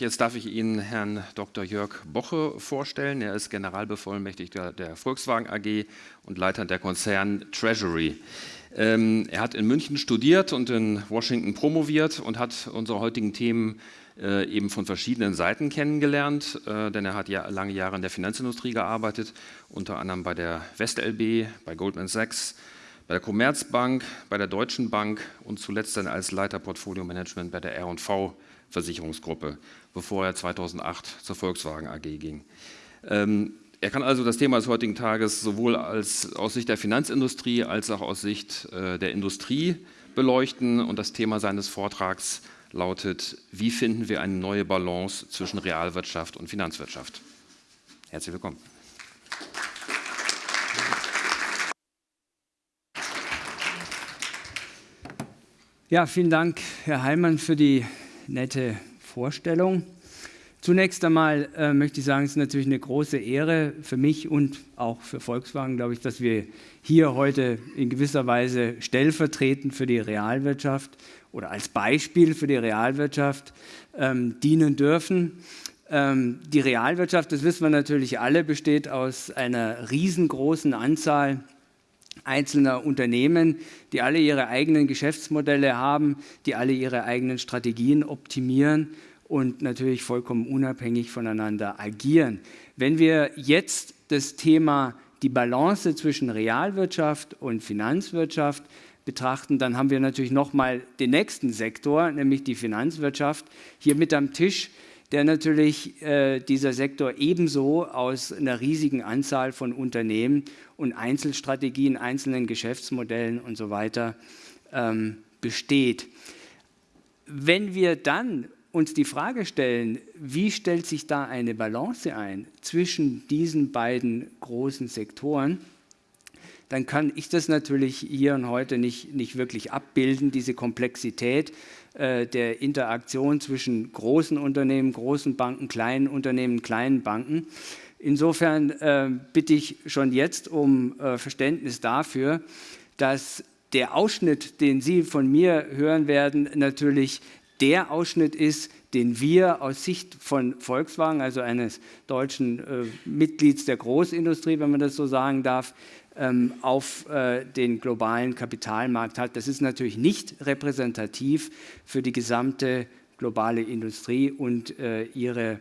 jetzt darf ich Ihnen Herrn Dr. Jörg Boche vorstellen. Er ist Generalbevollmächtigter der Volkswagen AG und Leiter der Konzern Treasury. Ähm, er hat in München studiert und in Washington promoviert und hat unsere heutigen Themen äh, eben von verschiedenen Seiten kennengelernt, äh, denn er hat ja lange Jahre in der Finanzindustrie gearbeitet, unter anderem bei der WestLB, bei Goldman Sachs, bei der Commerzbank, bei der Deutschen Bank und zuletzt dann als Leiter Portfolio Management bei der R&V Versicherungsgruppe, bevor er 2008 zur Volkswagen AG ging. Ähm, er kann also das Thema des heutigen Tages sowohl als, aus Sicht der Finanzindustrie als auch aus Sicht äh, der Industrie beleuchten und das Thema seines Vortrags lautet, wie finden wir eine neue Balance zwischen Realwirtschaft und Finanzwirtschaft. Herzlich willkommen. Ja, vielen Dank, Herr Heilmann, für die nette Vorstellung. Zunächst einmal äh, möchte ich sagen, es ist natürlich eine große Ehre für mich und auch für Volkswagen, glaube ich, dass wir hier heute in gewisser Weise stellvertretend für die Realwirtschaft oder als Beispiel für die Realwirtschaft ähm, dienen dürfen. Ähm, die Realwirtschaft, das wissen wir natürlich alle, besteht aus einer riesengroßen Anzahl einzelner Unternehmen, die alle ihre eigenen Geschäftsmodelle haben, die alle ihre eigenen Strategien optimieren und natürlich vollkommen unabhängig voneinander agieren. Wenn wir jetzt das Thema die Balance zwischen Realwirtschaft und Finanzwirtschaft betrachten, dann haben wir natürlich nochmal den nächsten Sektor, nämlich die Finanzwirtschaft, hier mit am Tisch der natürlich äh, dieser Sektor ebenso aus einer riesigen Anzahl von Unternehmen und Einzelstrategien, einzelnen Geschäftsmodellen und so weiter ähm, besteht. Wenn wir dann uns die Frage stellen, wie stellt sich da eine Balance ein zwischen diesen beiden großen Sektoren, dann kann ich das natürlich hier und heute nicht, nicht wirklich abbilden, diese Komplexität äh, der Interaktion zwischen großen Unternehmen, großen Banken, kleinen Unternehmen, kleinen Banken. Insofern äh, bitte ich schon jetzt um äh, Verständnis dafür, dass der Ausschnitt, den Sie von mir hören werden, natürlich der Ausschnitt ist, den wir aus Sicht von Volkswagen, also eines deutschen äh, Mitglieds der Großindustrie, wenn man das so sagen darf, ähm, auf äh, den globalen Kapitalmarkt hat. Das ist natürlich nicht repräsentativ für die gesamte globale Industrie und äh, ihre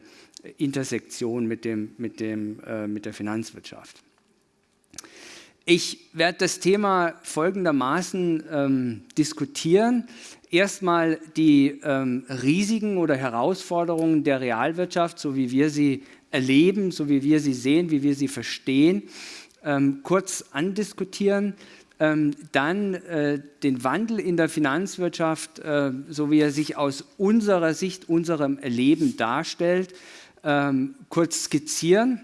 Intersektion mit, dem, mit, dem, äh, mit der Finanzwirtschaft. Ich werde das Thema folgendermaßen ähm, diskutieren. Erstmal die ähm, Risiken oder Herausforderungen der Realwirtschaft, so wie wir sie erleben, so wie wir sie sehen, wie wir sie verstehen ähm, kurz andiskutieren. Ähm, dann äh, den Wandel in der Finanzwirtschaft, äh, so wie er sich aus unserer Sicht, unserem Erleben darstellt, ähm, kurz skizzieren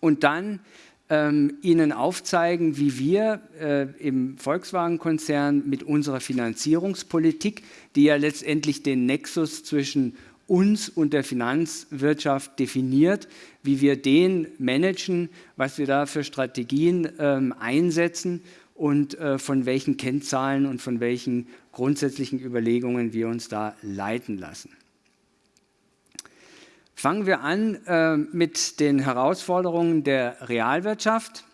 und dann ähm, Ihnen aufzeigen, wie wir äh, im Volkswagen-Konzern mit unserer Finanzierungspolitik, die ja letztendlich den Nexus zwischen uns und der Finanzwirtschaft definiert, wie wir den managen, was wir da für Strategien ähm, einsetzen und äh, von welchen Kennzahlen und von welchen grundsätzlichen Überlegungen wir uns da leiten lassen. Fangen wir an äh, mit den Herausforderungen der Realwirtschaft.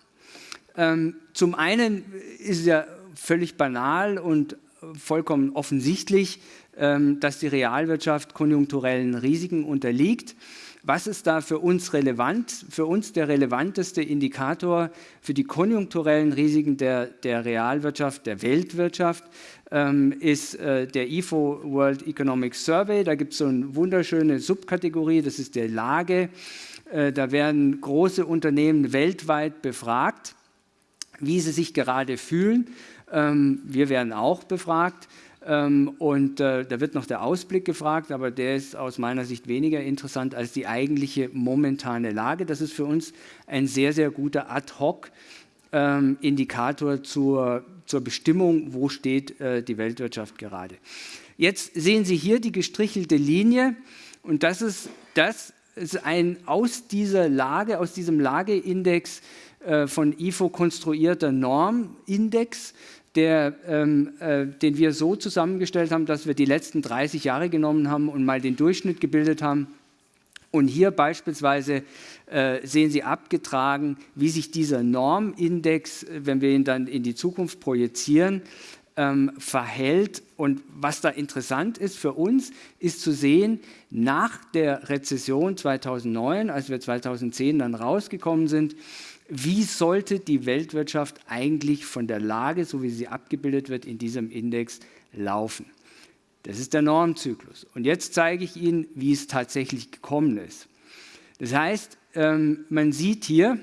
Ähm, zum einen ist es ja völlig banal und vollkommen offensichtlich, ähm, dass die Realwirtschaft konjunkturellen Risiken unterliegt. Was ist da für uns relevant? Für uns der relevanteste Indikator für die konjunkturellen Risiken der, der Realwirtschaft, der Weltwirtschaft, ähm, ist äh, der IFO World Economic Survey. Da gibt es so eine wunderschöne Subkategorie, das ist der Lage. Äh, da werden große Unternehmen weltweit befragt, wie sie sich gerade fühlen. Ähm, wir werden auch befragt. Ähm, und äh, da wird noch der Ausblick gefragt, aber der ist aus meiner Sicht weniger interessant als die eigentliche momentane Lage. Das ist für uns ein sehr, sehr guter Ad-Hoc-Indikator ähm, zur, zur Bestimmung, wo steht äh, die Weltwirtschaft gerade. Jetzt sehen Sie hier die gestrichelte Linie und das ist, das ist ein aus dieser Lage, aus diesem Lageindex äh, von IFO konstruierter Normindex, der, ähm, äh, den wir so zusammengestellt haben, dass wir die letzten 30 Jahre genommen haben und mal den Durchschnitt gebildet haben. Und hier beispielsweise äh, sehen Sie abgetragen, wie sich dieser Normindex, äh, wenn wir ihn dann in die Zukunft projizieren, ähm, verhält. Und was da interessant ist für uns, ist zu sehen, nach der Rezession 2009, als wir 2010 dann rausgekommen sind, wie sollte die Weltwirtschaft eigentlich von der Lage, so wie sie abgebildet wird, in diesem Index laufen. Das ist der Normzyklus. Und jetzt zeige ich Ihnen, wie es tatsächlich gekommen ist. Das heißt, ähm, man sieht hier,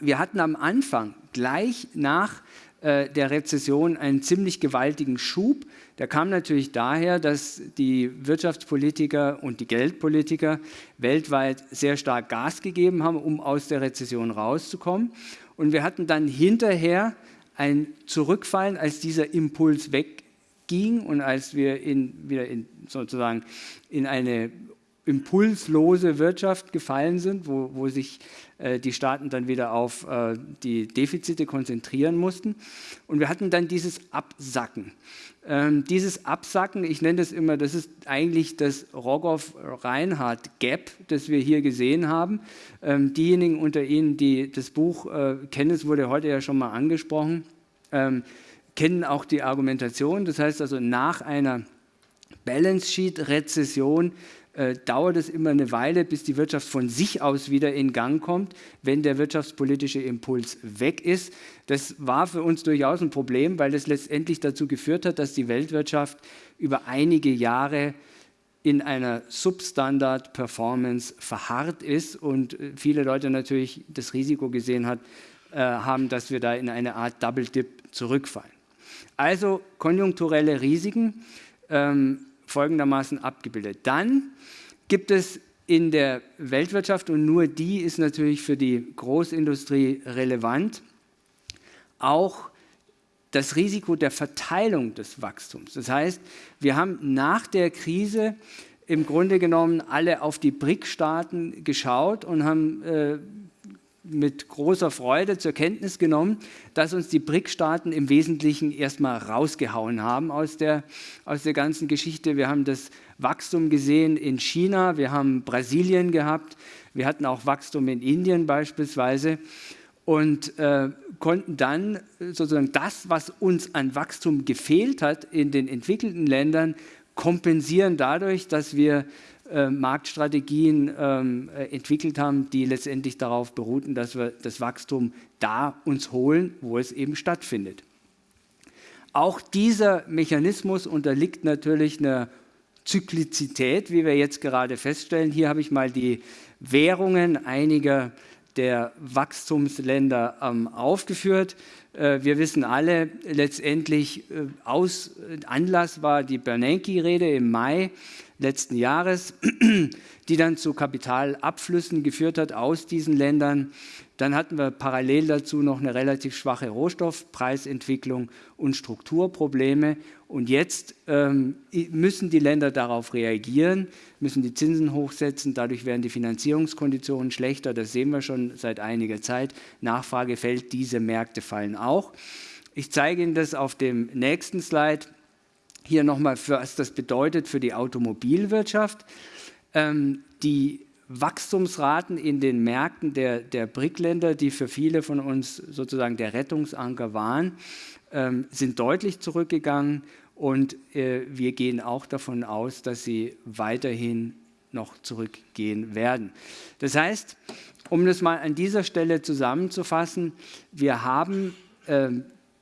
wir hatten am Anfang, gleich nach äh, der Rezession einen ziemlich gewaltigen Schub. Der kam natürlich daher, dass die Wirtschaftspolitiker und die Geldpolitiker weltweit sehr stark Gas gegeben haben, um aus der Rezession rauszukommen. Und wir hatten dann hinterher ein Zurückfallen, als dieser Impuls wegging und als wir in, wieder in, sozusagen in eine impulslose Wirtschaft gefallen sind, wo, wo sich die Staaten dann wieder auf äh, die Defizite konzentrieren mussten. Und wir hatten dann dieses Absacken. Ähm, dieses Absacken, ich nenne das immer, das ist eigentlich das Rogoff-Reinhardt-Gap, das wir hier gesehen haben. Ähm, diejenigen unter Ihnen, die das Buch äh, kennen, es wurde heute ja schon mal angesprochen, ähm, kennen auch die Argumentation. Das heißt also, nach einer Balance Sheet-Rezession äh, dauert es immer eine Weile, bis die Wirtschaft von sich aus wieder in Gang kommt, wenn der wirtschaftspolitische Impuls weg ist. Das war für uns durchaus ein Problem, weil das letztendlich dazu geführt hat, dass die Weltwirtschaft über einige Jahre in einer Substandard-Performance verharrt ist und äh, viele Leute natürlich das Risiko gesehen hat, äh, haben, dass wir da in eine Art Double-Dip zurückfallen. Also konjunkturelle Risiken ähm, folgendermaßen abgebildet. Dann gibt es in der Weltwirtschaft, und nur die ist natürlich für die Großindustrie relevant, auch das Risiko der Verteilung des Wachstums. Das heißt, wir haben nach der Krise im Grunde genommen alle auf die BRIC-Staaten geschaut und haben äh, mit großer Freude zur Kenntnis genommen, dass uns die BRIC-Staaten im Wesentlichen erstmal rausgehauen haben aus der, aus der ganzen Geschichte. Wir haben das Wachstum gesehen in China, wir haben Brasilien gehabt, wir hatten auch Wachstum in Indien beispielsweise und äh, konnten dann sozusagen das, was uns an Wachstum gefehlt hat in den entwickelten Ländern, kompensieren dadurch, dass wir äh, Marktstrategien ähm, äh, entwickelt haben, die letztendlich darauf beruhten, dass wir das Wachstum da uns holen, wo es eben stattfindet. Auch dieser Mechanismus unterliegt natürlich einer Zyklizität, wie wir jetzt gerade feststellen. Hier habe ich mal die Währungen einiger der Wachstumsländer ähm, aufgeführt. Äh, wir wissen alle, letztendlich äh, aus, Anlass war die Bernanke-Rede im Mai letzten Jahres, die dann zu Kapitalabflüssen geführt hat aus diesen Ländern. Dann hatten wir parallel dazu noch eine relativ schwache Rohstoffpreisentwicklung und Strukturprobleme. Und jetzt ähm, müssen die Länder darauf reagieren, müssen die Zinsen hochsetzen. Dadurch werden die Finanzierungskonditionen schlechter. Das sehen wir schon seit einiger Zeit. Nachfrage fällt, diese Märkte fallen auch. Ich zeige Ihnen das auf dem nächsten Slide hier nochmal, was das bedeutet für die Automobilwirtschaft. Ähm, die Wachstumsraten in den Märkten der, der BRIC-Länder, die für viele von uns sozusagen der Rettungsanker waren, ähm, sind deutlich zurückgegangen und äh, wir gehen auch davon aus, dass sie weiterhin noch zurückgehen werden. Das heißt, um das mal an dieser Stelle zusammenzufassen, wir haben äh,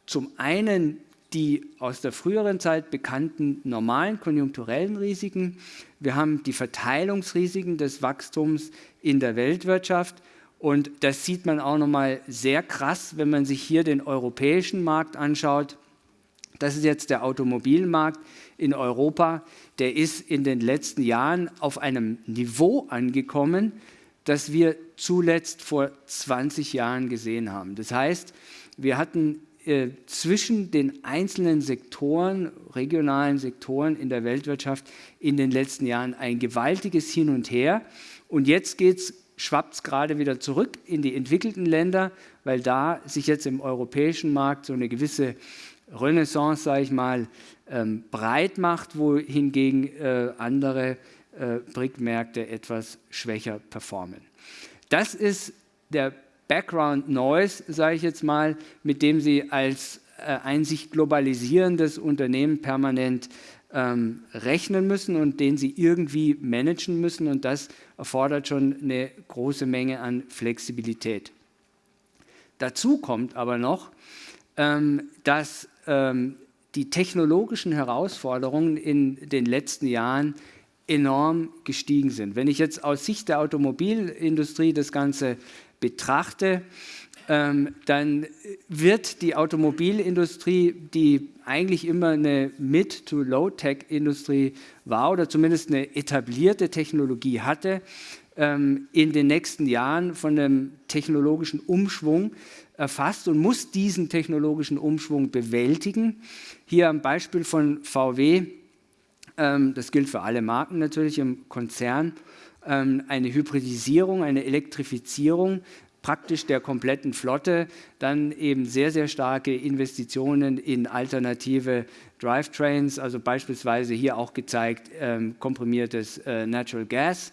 zum einen die aus der früheren Zeit bekannten normalen konjunkturellen Risiken. Wir haben die Verteilungsrisiken des Wachstums in der Weltwirtschaft. Und das sieht man auch nochmal sehr krass, wenn man sich hier den europäischen Markt anschaut. Das ist jetzt der Automobilmarkt in Europa. Der ist in den letzten Jahren auf einem Niveau angekommen, das wir zuletzt vor 20 Jahren gesehen haben. Das heißt, wir hatten äh, zwischen den einzelnen Sektoren, regionalen Sektoren in der Weltwirtschaft in den letzten Jahren ein gewaltiges Hin und Her. Und jetzt geht es schwappt es gerade wieder zurück in die entwickelten Länder, weil da sich jetzt im europäischen Markt so eine gewisse Renaissance, sage ich mal, ähm, breit macht, wohingegen äh, andere äh, BRIC-Märkte etwas schwächer performen. Das ist der Background Noise, sage ich jetzt mal, mit dem Sie als äh, ein sich globalisierendes Unternehmen permanent ähm, rechnen müssen und den Sie irgendwie managen müssen. Und das erfordert schon eine große Menge an Flexibilität. Dazu kommt aber noch, ähm, dass ähm, die technologischen Herausforderungen in den letzten Jahren enorm gestiegen sind. Wenn ich jetzt aus Sicht der Automobilindustrie das Ganze betrachte, ähm, dann wird die Automobilindustrie, die eigentlich immer eine Mid- to Low-Tech-Industrie war oder zumindest eine etablierte Technologie hatte, ähm, in den nächsten Jahren von einem technologischen Umschwung erfasst und muss diesen technologischen Umschwung bewältigen. Hier am Beispiel von VW, ähm, das gilt für alle Marken natürlich im Konzern, eine Hybridisierung, eine Elektrifizierung praktisch der kompletten Flotte, dann eben sehr, sehr starke Investitionen in alternative Drivetrains, also beispielsweise hier auch gezeigt ähm, komprimiertes äh, Natural Gas,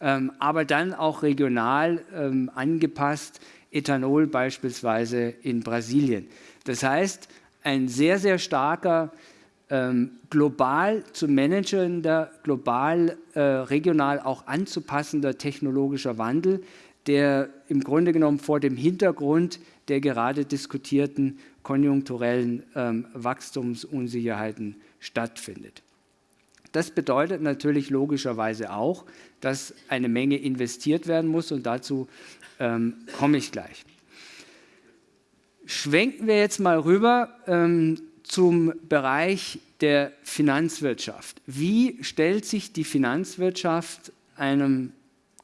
ähm, aber dann auch regional ähm, angepasst, Ethanol beispielsweise in Brasilien. Das heißt, ein sehr, sehr starker ähm, global zu managender, global, äh, regional auch anzupassender technologischer Wandel, der im Grunde genommen vor dem Hintergrund der gerade diskutierten konjunkturellen ähm, Wachstumsunsicherheiten stattfindet. Das bedeutet natürlich logischerweise auch, dass eine Menge investiert werden muss und dazu ähm, komme ich gleich. Schwenken wir jetzt mal rüber ähm, zum Bereich der Finanzwirtschaft. Wie stellt sich die Finanzwirtschaft einem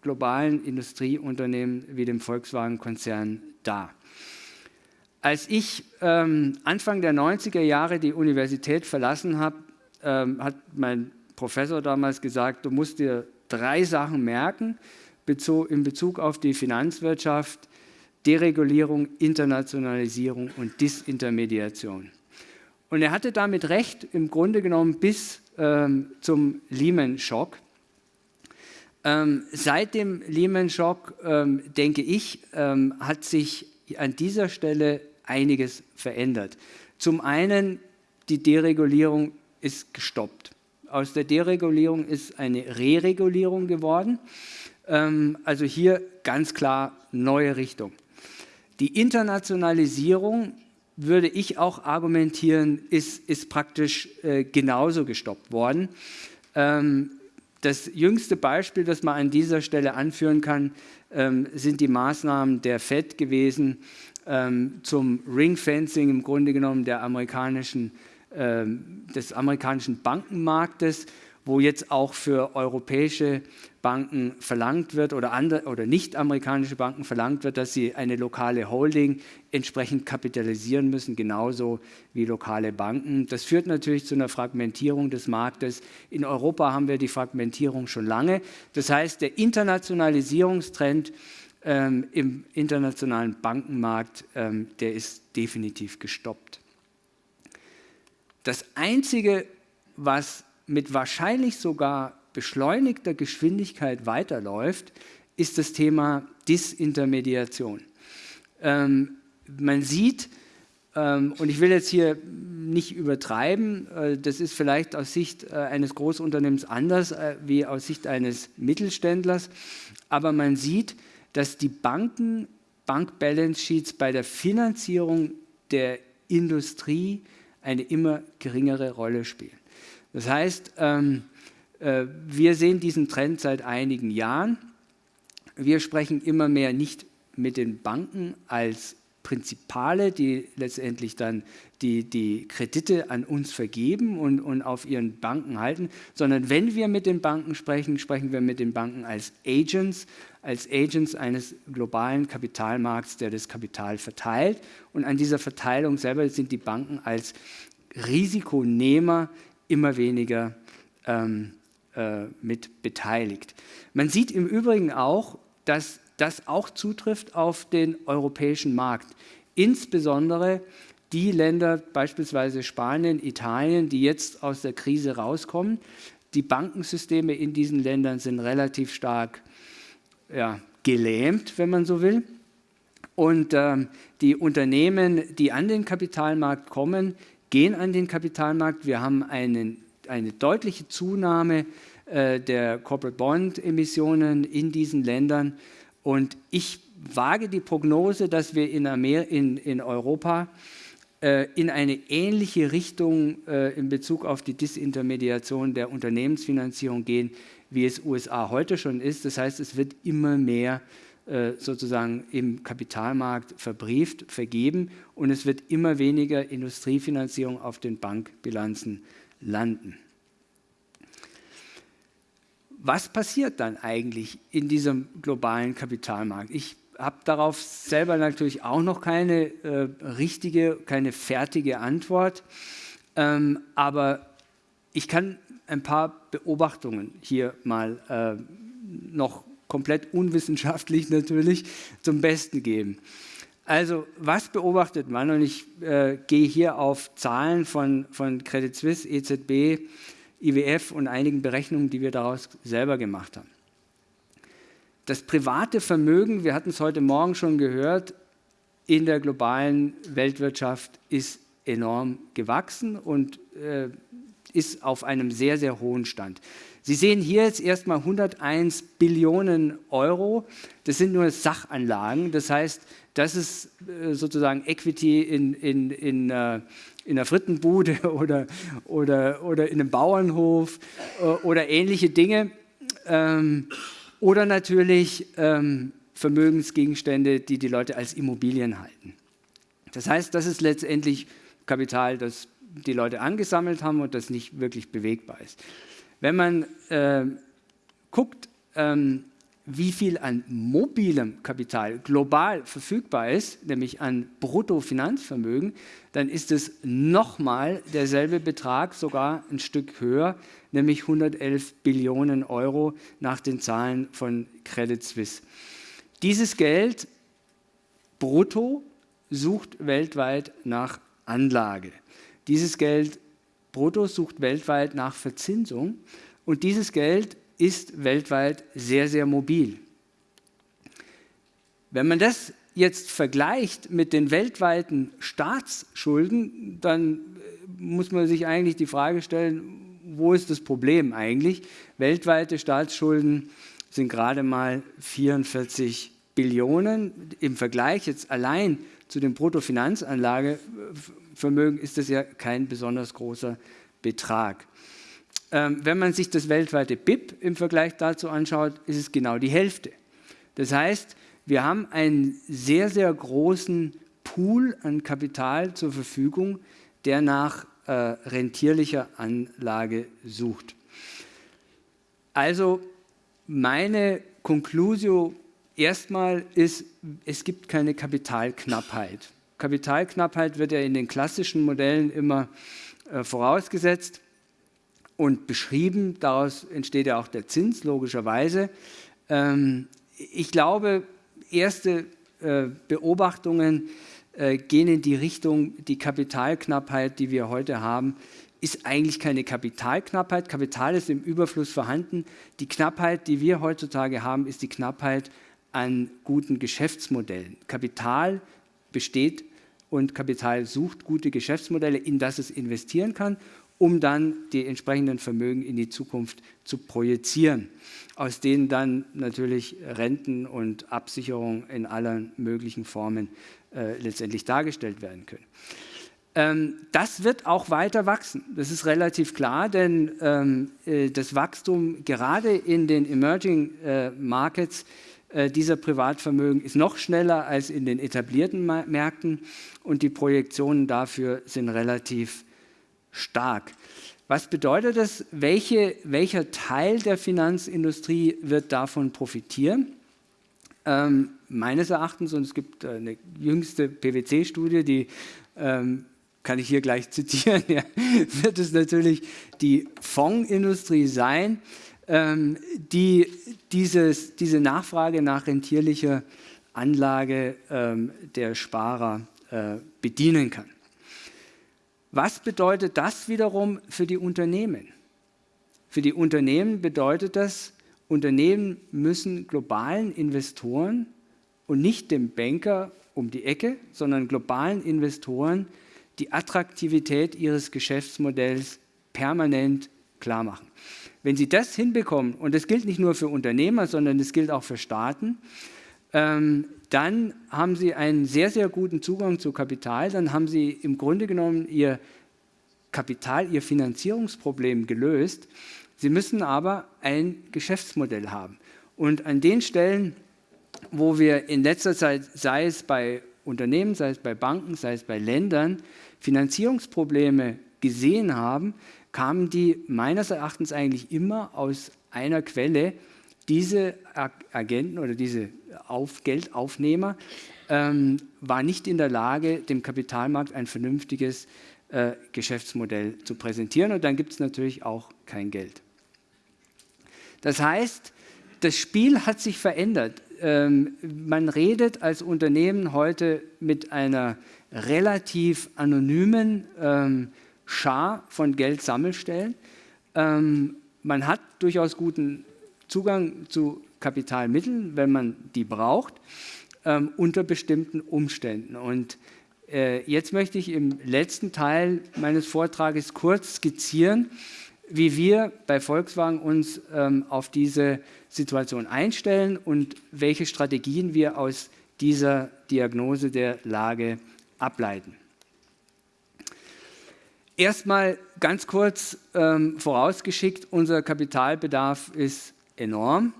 globalen Industrieunternehmen wie dem Volkswagen-Konzern dar? Als ich ähm, Anfang der 90er Jahre die Universität verlassen habe, ähm, hat mein Professor damals gesagt, du musst dir drei Sachen merken in Bezug auf die Finanzwirtschaft, Deregulierung, Internationalisierung und Disintermediation. Und er hatte damit recht, im Grunde genommen bis ähm, zum Lehman-Schock. Ähm, seit dem Lehman-Schock, ähm, denke ich, ähm, hat sich an dieser Stelle einiges verändert. Zum einen, die Deregulierung ist gestoppt. Aus der Deregulierung ist eine Reregulierung geworden. Ähm, also hier ganz klar neue Richtung. Die Internationalisierung würde ich auch argumentieren, ist, ist praktisch äh, genauso gestoppt worden. Ähm, das jüngste Beispiel, das man an dieser Stelle anführen kann, ähm, sind die Maßnahmen der FED gewesen ähm, zum Ringfencing im Grunde genommen der amerikanischen, ähm, des amerikanischen Bankenmarktes wo jetzt auch für europäische Banken verlangt wird oder, andere, oder nicht-amerikanische Banken verlangt wird, dass sie eine lokale Holding entsprechend kapitalisieren müssen, genauso wie lokale Banken. Das führt natürlich zu einer Fragmentierung des Marktes. In Europa haben wir die Fragmentierung schon lange. Das heißt, der Internationalisierungstrend ähm, im internationalen Bankenmarkt, ähm, der ist definitiv gestoppt. Das Einzige, was mit wahrscheinlich sogar beschleunigter Geschwindigkeit weiterläuft, ist das Thema Disintermediation. Ähm, man sieht, ähm, und ich will jetzt hier nicht übertreiben, äh, das ist vielleicht aus Sicht äh, eines Großunternehmens anders äh, wie aus Sicht eines Mittelständlers, aber man sieht, dass die Banken, Bank-Balance Sheets bei der Finanzierung der Industrie eine immer geringere Rolle spielen. Das heißt, ähm, äh, wir sehen diesen Trend seit einigen Jahren. Wir sprechen immer mehr nicht mit den Banken als Prinzipale, die letztendlich dann die, die Kredite an uns vergeben und, und auf ihren Banken halten, sondern wenn wir mit den Banken sprechen, sprechen wir mit den Banken als Agents, als Agents eines globalen Kapitalmarkts, der das Kapital verteilt. Und an dieser Verteilung selber sind die Banken als Risikonehmer immer weniger ähm, äh, mit beteiligt. Man sieht im Übrigen auch, dass das auch zutrifft auf den europäischen Markt. Insbesondere die Länder, beispielsweise Spanien, Italien, die jetzt aus der Krise rauskommen. Die Bankensysteme in diesen Ländern sind relativ stark ja, gelähmt, wenn man so will. Und ähm, die Unternehmen, die an den Kapitalmarkt kommen, gehen an den Kapitalmarkt. Wir haben einen, eine deutliche Zunahme äh, der Corporate Bond Emissionen in diesen Ländern. Und ich wage die Prognose, dass wir in, Amer in, in Europa äh, in eine ähnliche Richtung äh, in Bezug auf die Disintermediation der Unternehmensfinanzierung gehen, wie es USA heute schon ist. Das heißt, es wird immer mehr äh, sozusagen im Kapitalmarkt verbrieft, vergeben und es wird immer weniger Industriefinanzierung auf den Bankbilanzen landen. Was passiert dann eigentlich in diesem globalen Kapitalmarkt? Ich habe darauf selber natürlich auch noch keine äh, richtige, keine fertige Antwort, ähm, aber ich kann ein paar Beobachtungen hier mal äh, noch komplett unwissenschaftlich natürlich, zum Besten geben. Also was beobachtet man? Und ich äh, gehe hier auf Zahlen von, von Credit Suisse, EZB, IWF und einigen Berechnungen, die wir daraus selber gemacht haben. Das private Vermögen, wir hatten es heute Morgen schon gehört, in der globalen Weltwirtschaft ist enorm gewachsen und äh, ist auf einem sehr, sehr hohen Stand. Sie sehen hier jetzt erstmal 101 Billionen Euro. Das sind nur Sachanlagen. Das heißt, das ist äh, sozusagen Equity in, in, in, äh, in einer Frittenbude oder, oder, oder in einem Bauernhof äh, oder ähnliche Dinge. Ähm, oder natürlich ähm, Vermögensgegenstände, die die Leute als Immobilien halten. Das heißt, das ist letztendlich Kapital, das die Leute angesammelt haben und das nicht wirklich bewegbar ist. Wenn man äh, guckt, ähm, wie viel an mobilem Kapital global verfügbar ist, nämlich an Bruttofinanzvermögen, dann ist es nochmal derselbe Betrag, sogar ein Stück höher, nämlich 111 Billionen Euro nach den Zahlen von Credit Suisse. Dieses Geld brutto sucht weltweit nach Anlage. Dieses Geld brutto sucht weltweit nach Verzinsung und dieses Geld ist weltweit sehr, sehr mobil. Wenn man das jetzt vergleicht mit den weltweiten Staatsschulden, dann äh, muss man sich eigentlich die Frage stellen, wo ist das Problem eigentlich? Weltweite Staatsschulden sind gerade mal 44 Billionen. Im Vergleich jetzt allein zu dem Bruttofinanzanlagevermögen ist das ja kein besonders großer Betrag. Ähm, wenn man sich das weltweite BIP im Vergleich dazu anschaut, ist es genau die Hälfte. Das heißt, wir haben einen sehr, sehr großen Pool an Kapital zur Verfügung, der nach äh, rentierlicher Anlage sucht. Also meine Konklusio erstmal ist, es gibt keine Kapitalknappheit. Kapitalknappheit wird ja in den klassischen Modellen immer äh, vorausgesetzt und beschrieben. Daraus entsteht ja auch der Zins, logischerweise. Ähm, ich glaube, erste äh, Beobachtungen äh, gehen in die Richtung, die Kapitalknappheit, die wir heute haben, ist eigentlich keine Kapitalknappheit. Kapital ist im Überfluss vorhanden. Die Knappheit, die wir heutzutage haben, ist die Knappheit an guten Geschäftsmodellen. Kapital besteht und Kapital sucht gute Geschäftsmodelle, in das es investieren kann um dann die entsprechenden Vermögen in die Zukunft zu projizieren, aus denen dann natürlich Renten und Absicherung in allen möglichen Formen äh, letztendlich dargestellt werden können. Ähm, das wird auch weiter wachsen, das ist relativ klar, denn ähm, äh, das Wachstum gerade in den Emerging äh, Markets dieser Privatvermögen ist noch schneller als in den etablierten Märkten und die Projektionen dafür sind relativ stark. Was bedeutet das? Welche, welcher Teil der Finanzindustrie wird davon profitieren? Ähm, meines Erachtens, und es gibt eine jüngste PwC-Studie, die ähm, kann ich hier gleich zitieren, ja, wird es natürlich die Fondsindustrie sein. Ähm, die dieses, diese Nachfrage nach rentierlicher Anlage ähm, der Sparer äh, bedienen kann. Was bedeutet das wiederum für die Unternehmen? Für die Unternehmen bedeutet das, Unternehmen müssen globalen Investoren und nicht dem Banker um die Ecke, sondern globalen Investoren die Attraktivität ihres Geschäftsmodells permanent klar machen. Wenn Sie das hinbekommen, und das gilt nicht nur für Unternehmer, sondern das gilt auch für Staaten, ähm, dann haben Sie einen sehr, sehr guten Zugang zu Kapital, dann haben Sie im Grunde genommen Ihr Kapital, Ihr Finanzierungsproblem gelöst. Sie müssen aber ein Geschäftsmodell haben. Und an den Stellen, wo wir in letzter Zeit, sei es bei Unternehmen, sei es bei Banken, sei es bei Ländern, Finanzierungsprobleme gesehen haben, kamen die meines Erachtens eigentlich immer aus einer Quelle. Diese Agenten oder diese Auf Geldaufnehmer ähm, waren nicht in der Lage, dem Kapitalmarkt ein vernünftiges äh, Geschäftsmodell zu präsentieren und dann gibt es natürlich auch kein Geld. Das heißt, das Spiel hat sich verändert. Ähm, man redet als Unternehmen heute mit einer relativ anonymen ähm, Schar von Geldsammelstellen. Ähm, man hat durchaus guten Zugang zu Kapitalmitteln, wenn man die braucht, ähm, unter bestimmten Umständen. Und äh, jetzt möchte ich im letzten Teil meines Vortrages kurz skizzieren, wie wir bei Volkswagen uns ähm, auf diese Situation einstellen und welche Strategien wir aus dieser Diagnose der Lage ableiten. Erstmal ganz kurz ähm, vorausgeschickt, unser Kapitalbedarf ist enorm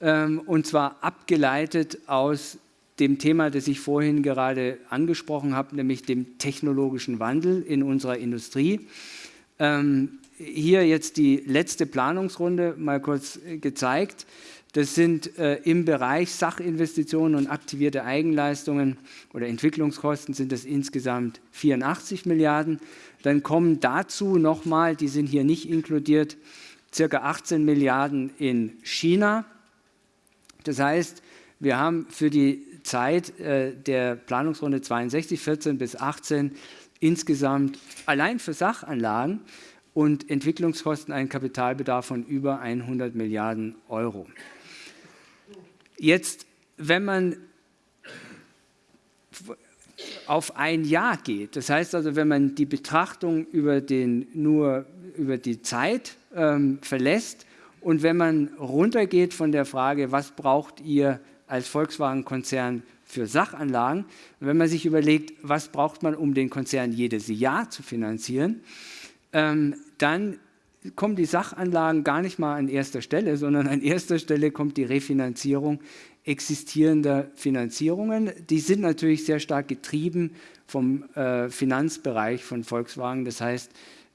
ähm, und zwar abgeleitet aus dem Thema, das ich vorhin gerade angesprochen habe, nämlich dem technologischen Wandel in unserer Industrie. Ähm, hier jetzt die letzte Planungsrunde mal kurz äh, gezeigt. Das sind äh, im Bereich Sachinvestitionen und aktivierte Eigenleistungen oder Entwicklungskosten sind das insgesamt 84 Milliarden. Dann kommen dazu nochmal, die sind hier nicht inkludiert, circa 18 Milliarden in China. Das heißt, wir haben für die Zeit äh, der Planungsrunde 62, 14 bis 18 insgesamt allein für Sachanlagen und Entwicklungskosten einen Kapitalbedarf von über 100 Milliarden Euro. Jetzt, wenn man auf ein Jahr geht. Das heißt also, wenn man die Betrachtung über den, nur über die Zeit ähm, verlässt und wenn man runtergeht von der Frage, was braucht ihr als Volkswagen-Konzern für Sachanlagen, wenn man sich überlegt, was braucht man, um den Konzern jedes Jahr zu finanzieren, ähm, dann kommen die Sachanlagen gar nicht mal an erster Stelle, sondern an erster Stelle kommt die Refinanzierung existierender Finanzierungen. Die sind natürlich sehr stark getrieben vom äh, Finanzbereich von Volkswagen, das heißt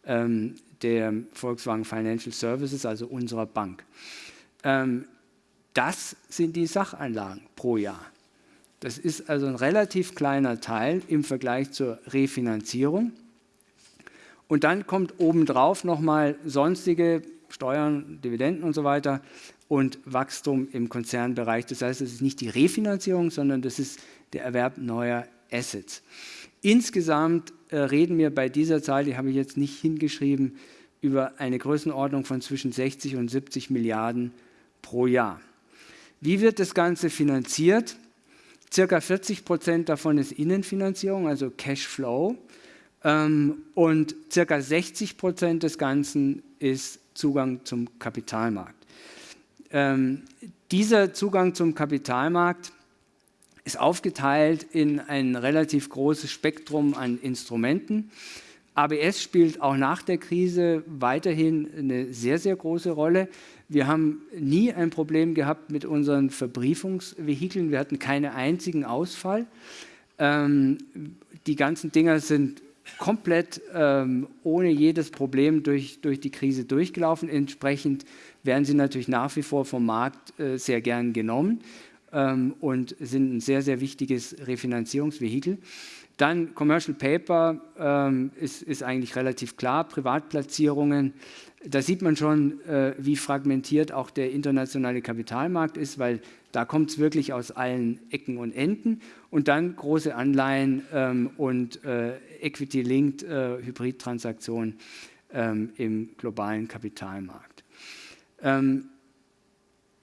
ähm, der Volkswagen Financial Services, also unserer Bank. Ähm, das sind die Sachanlagen pro Jahr. Das ist also ein relativ kleiner Teil im Vergleich zur Refinanzierung. Und dann kommt obendrauf nochmal sonstige Steuern, Dividenden und so weiter und Wachstum im Konzernbereich. Das heißt, es ist nicht die Refinanzierung, sondern das ist der Erwerb neuer Assets. Insgesamt äh, reden wir bei dieser Zahl, die habe ich jetzt nicht hingeschrieben, über eine Größenordnung von zwischen 60 und 70 Milliarden pro Jahr. Wie wird das Ganze finanziert? Circa 40 Prozent davon ist Innenfinanzierung, also Cashflow. Ähm, und circa 60 Prozent des Ganzen ist Zugang zum Kapitalmarkt. Ähm, dieser Zugang zum Kapitalmarkt ist aufgeteilt in ein relativ großes Spektrum an Instrumenten. ABS spielt auch nach der Krise weiterhin eine sehr, sehr große Rolle. Wir haben nie ein Problem gehabt mit unseren Verbriefungsvehikeln. Wir hatten keinen einzigen Ausfall. Ähm, die ganzen Dinger sind komplett ähm, ohne jedes Problem durch, durch die Krise durchgelaufen. Entsprechend werden sie natürlich nach wie vor vom Markt äh, sehr gern genommen ähm, und sind ein sehr, sehr wichtiges Refinanzierungsvehikel. Dann Commercial Paper ähm, ist, ist, eigentlich relativ klar, Privatplatzierungen. Da sieht man schon, äh, wie fragmentiert auch der internationale Kapitalmarkt ist, weil da kommt es wirklich aus allen Ecken und Enden. Und dann große Anleihen ähm, und äh, Equity-Linked äh, Hybridtransaktionen ähm, im globalen Kapitalmarkt. Ähm,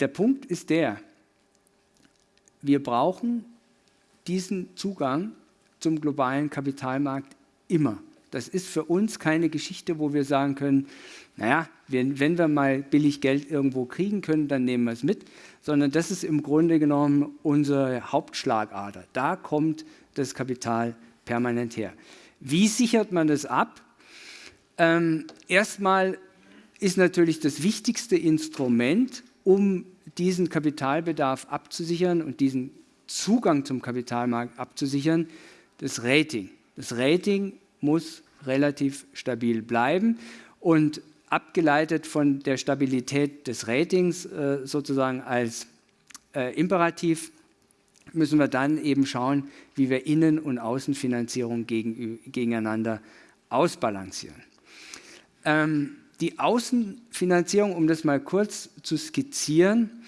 der Punkt ist der, wir brauchen diesen Zugang zum globalen Kapitalmarkt immer. Das ist für uns keine Geschichte, wo wir sagen können, naja, wenn, wenn wir mal billig Geld irgendwo kriegen können, dann nehmen wir es mit, sondern das ist im Grunde genommen unsere Hauptschlagader. Da kommt das Kapital permanent her. Wie sichert man das ab? Ähm, erstmal ist natürlich das wichtigste Instrument, um diesen Kapitalbedarf abzusichern und diesen Zugang zum Kapitalmarkt abzusichern, das Rating. Das Rating muss relativ stabil bleiben und abgeleitet von der Stabilität des Ratings äh, sozusagen als äh, Imperativ müssen wir dann eben schauen, wie wir Innen- und Außenfinanzierung gegen, gegeneinander ausbalancieren. Ähm, die Außenfinanzierung, um das mal kurz zu skizzieren,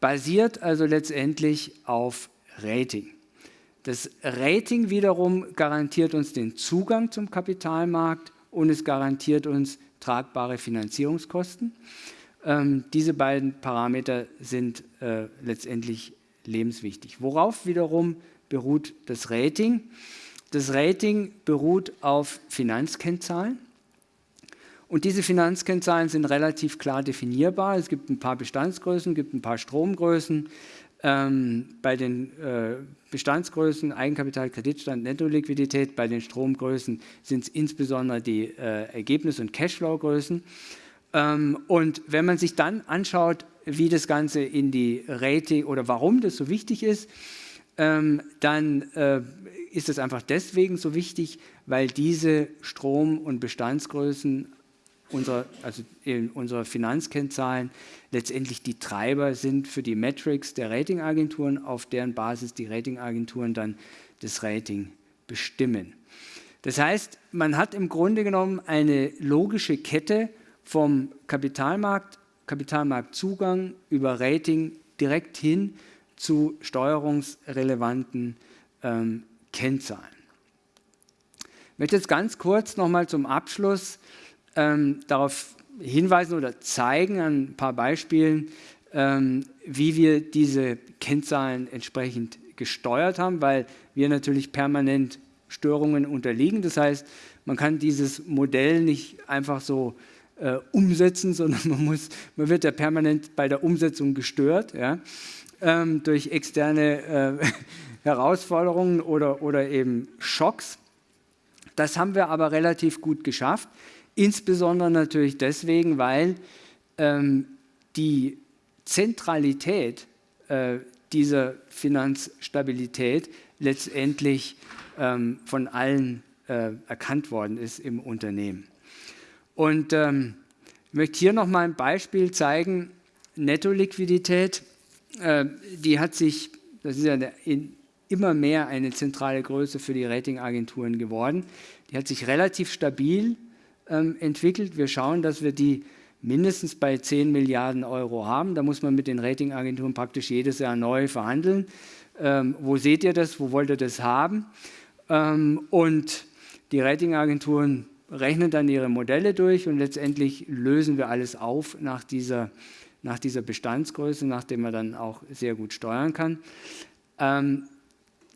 basiert also letztendlich auf Rating. Das Rating wiederum garantiert uns den Zugang zum Kapitalmarkt und es garantiert uns tragbare Finanzierungskosten. Ähm, diese beiden Parameter sind äh, letztendlich lebenswichtig. Worauf wiederum beruht das Rating? Das Rating beruht auf Finanzkennzahlen. Und diese Finanzkennzahlen sind relativ klar definierbar. Es gibt ein paar Bestandsgrößen, es gibt ein paar Stromgrößen. Ähm, bei den äh, Bestandsgrößen Eigenkapital, Kreditstand, Nettoliquidität, bei den Stromgrößen sind es insbesondere die äh, Ergebnis- und Cashflow-Größen. Ähm, und wenn man sich dann anschaut, wie das Ganze in die Rating oder warum das so wichtig ist, ähm, dann äh, ist es einfach deswegen so wichtig, weil diese Strom- und Bestandsgrößen unserer, also unserer Finanzkennzahlen letztendlich die Treiber sind für die Metrics der Ratingagenturen, auf deren Basis die Ratingagenturen dann das Rating bestimmen. Das heißt, man hat im Grunde genommen eine logische Kette vom Kapitalmarkt, Kapitalmarktzugang über Rating direkt hin zu steuerungsrelevanten ähm, Kennzahlen. Ich möchte jetzt ganz kurz nochmal zum Abschluss ähm, darauf hinweisen oder zeigen an ein paar Beispielen, ähm, wie wir diese Kennzahlen entsprechend gesteuert haben, weil wir natürlich permanent Störungen unterliegen. Das heißt, man kann dieses Modell nicht einfach so äh, umsetzen, sondern man, muss, man wird ja permanent bei der Umsetzung gestört ja, ähm, durch externe äh, Herausforderungen oder, oder eben Schocks. Das haben wir aber relativ gut geschafft. Insbesondere natürlich deswegen, weil ähm, die Zentralität äh, dieser Finanzstabilität letztendlich ähm, von allen äh, erkannt worden ist im Unternehmen. Und ähm, ich möchte hier noch mal ein Beispiel zeigen. Nettoliquidität, äh, die hat sich, das ist ja in, immer mehr eine zentrale Größe für die Ratingagenturen geworden, die hat sich relativ stabil ähm, entwickelt. Wir schauen, dass wir die mindestens bei 10 Milliarden Euro haben. Da muss man mit den Ratingagenturen praktisch jedes Jahr neu verhandeln. Ähm, wo seht ihr das? Wo wollt ihr das haben? Ähm, und die Ratingagenturen rechnen dann ihre Modelle durch und letztendlich lösen wir alles auf nach dieser, nach dieser Bestandsgröße, nachdem man dann auch sehr gut steuern kann. Ähm,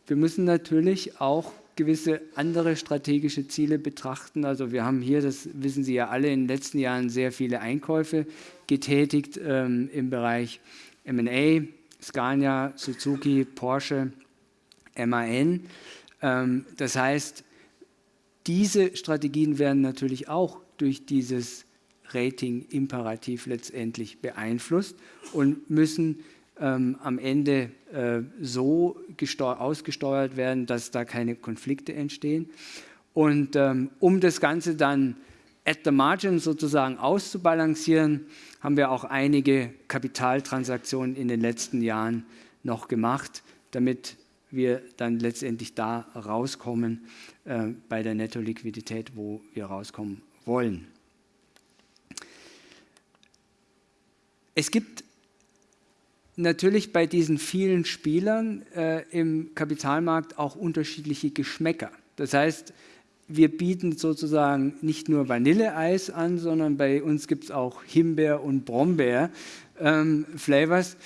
wir müssen natürlich auch gewisse andere strategische Ziele betrachten. Also wir haben hier, das wissen Sie ja alle, in den letzten Jahren sehr viele Einkäufe getätigt ähm, im Bereich M&A, Scania, Suzuki, Porsche, MAN. Ähm, das heißt, diese Strategien werden natürlich auch durch dieses Rating-Imperativ letztendlich beeinflusst und müssen ähm, am Ende äh, so ausgesteuert werden, dass da keine Konflikte entstehen. Und ähm, um das Ganze dann at the margin sozusagen auszubalancieren, haben wir auch einige Kapitaltransaktionen in den letzten Jahren noch gemacht, damit wir dann letztendlich da rauskommen äh, bei der Netto-Liquidität, wo wir rauskommen wollen. Es gibt natürlich bei diesen vielen Spielern äh, im Kapitalmarkt auch unterschiedliche Geschmäcker. Das heißt, wir bieten sozusagen nicht nur Vanilleeis an, sondern bei uns gibt es auch Himbeer- und Brombeer-Flavors,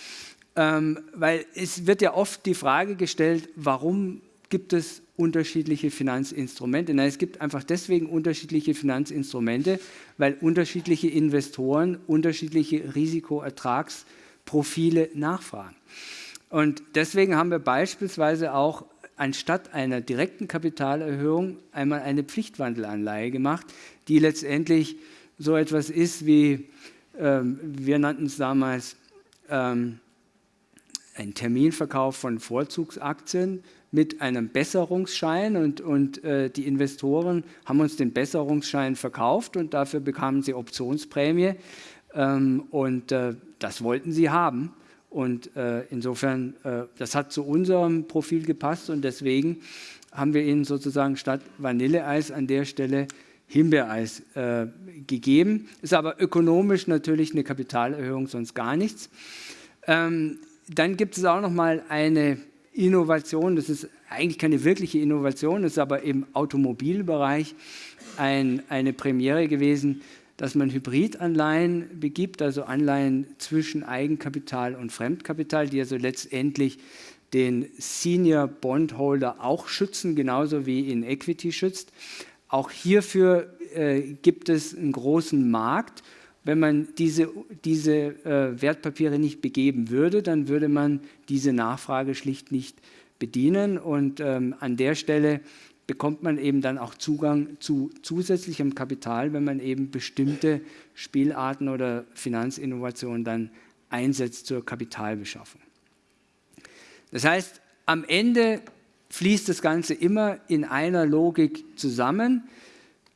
ähm, ähm, weil es wird ja oft die Frage gestellt, warum gibt es unterschiedliche Finanzinstrumente? Nein, es gibt einfach deswegen unterschiedliche Finanzinstrumente, weil unterschiedliche Investoren unterschiedliche Risikoertragsprofile nachfragen. Und deswegen haben wir beispielsweise auch anstatt einer direkten Kapitalerhöhung einmal eine Pflichtwandelanleihe gemacht, die letztendlich so etwas ist wie, ähm, wir nannten es damals, ähm, ein Terminverkauf von Vorzugsaktien mit einem Besserungsschein und, und äh, die Investoren haben uns den Besserungsschein verkauft und dafür bekamen sie Optionsprämie ähm, und äh, das wollten sie haben. Und äh, insofern, äh, das hat zu unserem Profil gepasst und deswegen haben wir ihnen sozusagen statt Vanilleeis an der Stelle Himbeereis äh, gegeben. Ist aber ökonomisch natürlich eine Kapitalerhöhung, sonst gar nichts. Ähm, dann gibt es auch noch mal eine Innovation, das ist eigentlich keine wirkliche Innovation, ist aber im Automobilbereich ein, eine Premiere gewesen, dass man Hybridanleihen begibt, also Anleihen zwischen Eigenkapital und Fremdkapital, die also letztendlich den Senior Bondholder auch schützen, genauso wie in Equity schützt. Auch hierfür äh, gibt es einen großen Markt. Wenn man diese, diese äh, Wertpapiere nicht begeben würde, dann würde man diese Nachfrage schlicht nicht bedienen. Und ähm, an der Stelle bekommt man eben dann auch Zugang zu zusätzlichem Kapital, wenn man eben bestimmte Spielarten oder Finanzinnovationen dann einsetzt zur Kapitalbeschaffung. Das heißt, am Ende fließt das Ganze immer in einer Logik zusammen.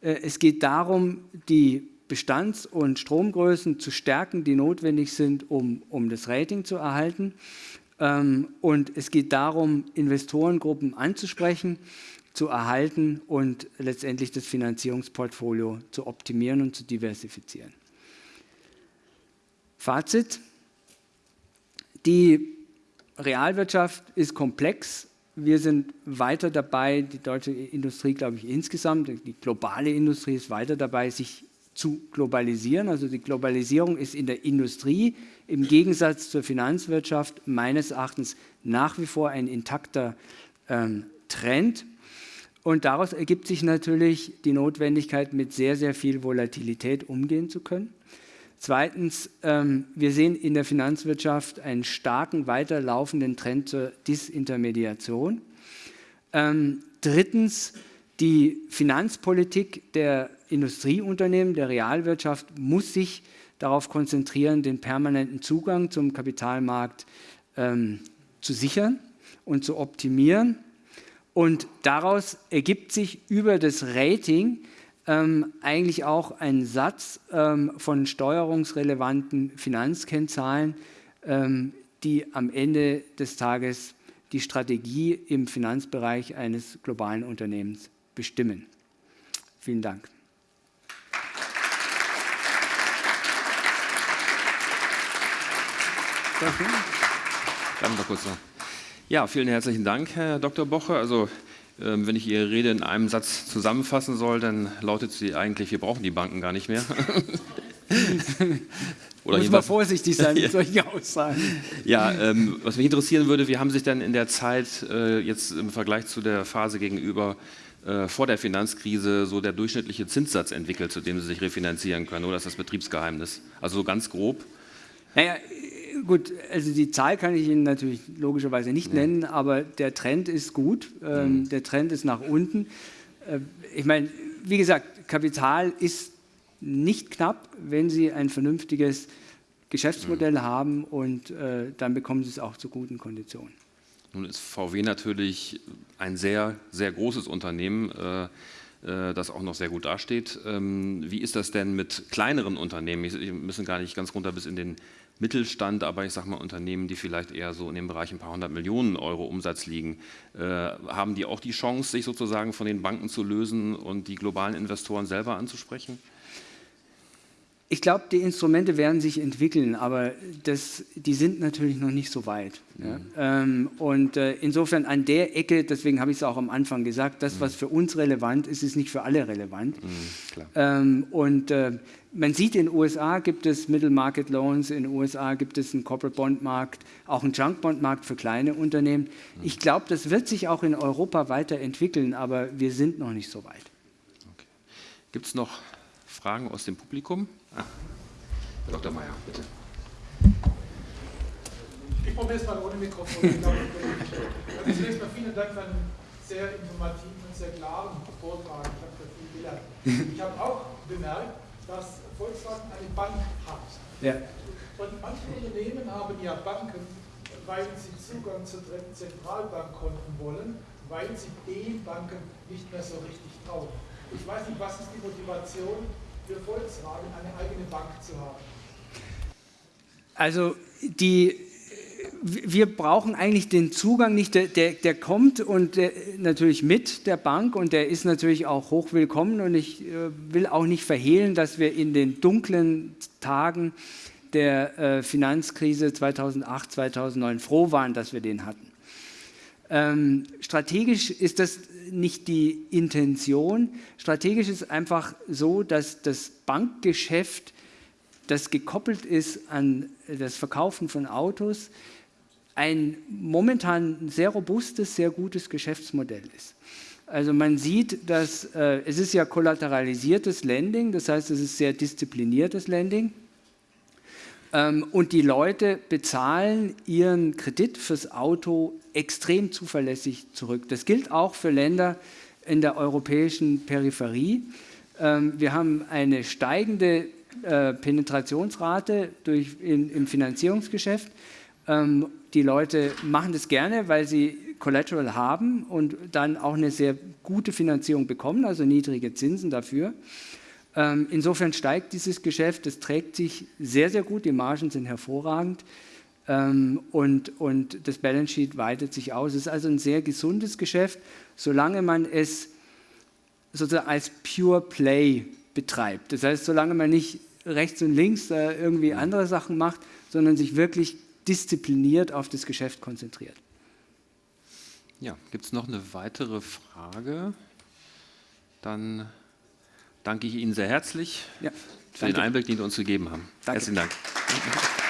Äh, es geht darum, die Bestands- und Stromgrößen zu stärken, die notwendig sind, um, um das Rating zu erhalten. Ähm, und es geht darum, Investorengruppen anzusprechen, zu erhalten und letztendlich das Finanzierungsportfolio zu optimieren und zu diversifizieren. Fazit. Die Realwirtschaft ist komplex. Wir sind weiter dabei, die deutsche Industrie, glaube ich, insgesamt, die globale Industrie ist weiter dabei, sich zu globalisieren. Also die Globalisierung ist in der Industrie im Gegensatz zur Finanzwirtschaft meines Erachtens nach wie vor ein intakter ähm, Trend. Und daraus ergibt sich natürlich die Notwendigkeit, mit sehr, sehr viel Volatilität umgehen zu können. Zweitens, ähm, wir sehen in der Finanzwirtschaft einen starken weiterlaufenden Trend zur Disintermediation. Ähm, drittens, die Finanzpolitik der Industrieunternehmen, der Realwirtschaft muss sich darauf konzentrieren, den permanenten Zugang zum Kapitalmarkt ähm, zu sichern und zu optimieren. Und daraus ergibt sich über das Rating ähm, eigentlich auch ein Satz ähm, von steuerungsrelevanten Finanzkennzahlen, ähm, die am Ende des Tages die Strategie im Finanzbereich eines globalen Unternehmens bestimmen. Vielen Dank. Bleiben wir kurz noch. Ja, vielen herzlichen Dank, Herr Dr. Boche. Also, ähm, wenn ich Ihre Rede in einem Satz zusammenfassen soll, dann lautet sie eigentlich, wir brauchen die Banken gar nicht mehr. Oder Muss man vorsichtig sein mit solchen Aussagen. Ja, ähm, was mich interessieren würde, wie haben sich denn in der Zeit äh, jetzt im Vergleich zu der Phase gegenüber äh, vor der Finanzkrise so der durchschnittliche Zinssatz entwickelt, zu dem Sie sich refinanzieren können? Oder ist das Betriebsgeheimnis? Also so ganz grob. Naja, gut, also die Zahl kann ich Ihnen natürlich logischerweise nicht ja. nennen, aber der Trend ist gut. Ähm, mhm. Der Trend ist nach unten. Äh, ich meine, wie gesagt, Kapital ist nicht knapp, wenn Sie ein vernünftiges Geschäftsmodell mhm. haben und äh, dann bekommen Sie es auch zu guten Konditionen. Nun ist VW natürlich ein sehr, sehr großes Unternehmen. Äh, äh, das auch noch sehr gut dasteht. Ähm, wie ist das denn mit kleineren Unternehmen? Wir müssen gar nicht ganz runter bis in den Mittelstand, aber ich sage mal Unternehmen, die vielleicht eher so in dem Bereich ein paar hundert Millionen Euro Umsatz liegen, äh, haben die auch die Chance, sich sozusagen von den Banken zu lösen und die globalen Investoren selber anzusprechen? Ich glaube, die Instrumente werden sich entwickeln, aber das, die sind natürlich noch nicht so weit. Mhm. Ähm, und äh, insofern an der Ecke, deswegen habe ich es auch am Anfang gesagt, das, mhm. was für uns relevant ist, ist nicht für alle relevant. Mhm, ähm, und äh, man sieht, in den USA gibt es Middle Market Loans, in den USA gibt es einen Corporate Bond Markt, auch einen Junk Bond Markt für kleine Unternehmen. Mhm. Ich glaube, das wird sich auch in Europa weiterentwickeln, aber wir sind noch nicht so weit. Okay. Gibt es noch Fragen aus dem Publikum? Ah, Herr Dr. Mayer, bitte. Ich probiere es mal ohne Mikrofon. also zunächst mal vielen Dank für einen sehr informativen und sehr klaren Vortrag. Ich habe da viel gelernt. Ich habe auch bemerkt, dass Volkswagen eine Bank hat. Ja. Und manche Unternehmen haben ja Banken, weil sie Zugang zu Zentralbankkonten wollen, weil sie den Banken nicht mehr so richtig trauen. Ich weiß nicht, was ist die Motivation für Volkswagen eine eigene Bank zu haben? Also die, wir brauchen eigentlich den Zugang nicht, der, der, der kommt und der, natürlich mit der Bank und der ist natürlich auch hochwillkommen und ich äh, will auch nicht verhehlen, dass wir in den dunklen Tagen der äh, Finanzkrise 2008, 2009 froh waren, dass wir den hatten. Ähm, strategisch ist das nicht die Intention. Strategisch ist einfach so, dass das Bankgeschäft, das gekoppelt ist an das Verkaufen von Autos, ein momentan sehr robustes, sehr gutes Geschäftsmodell ist. Also man sieht, dass äh, es ist ja kollateralisiertes Lending, das heißt, es ist sehr diszipliniertes Lending. Ähm, und die Leute bezahlen ihren Kredit fürs Auto extrem zuverlässig zurück. Das gilt auch für Länder in der europäischen Peripherie. Ähm, wir haben eine steigende äh, Penetrationsrate durch, in, im Finanzierungsgeschäft. Ähm, die Leute machen das gerne, weil sie Collateral haben und dann auch eine sehr gute Finanzierung bekommen, also niedrige Zinsen dafür. Ähm, insofern steigt dieses Geschäft, es trägt sich sehr, sehr gut, die Margen sind hervorragend ähm, und, und das Balance Sheet weitet sich aus. Es ist also ein sehr gesundes Geschäft, solange man es sozusagen als Pure Play betreibt. Das heißt, solange man nicht rechts und links irgendwie andere Sachen macht, sondern sich wirklich diszipliniert auf das Geschäft konzentriert. Ja, gibt es noch eine weitere Frage? Dann danke ich Ihnen sehr herzlich ja, für den Einblick, den Sie uns gegeben haben. Danke. Herzlichen Dank.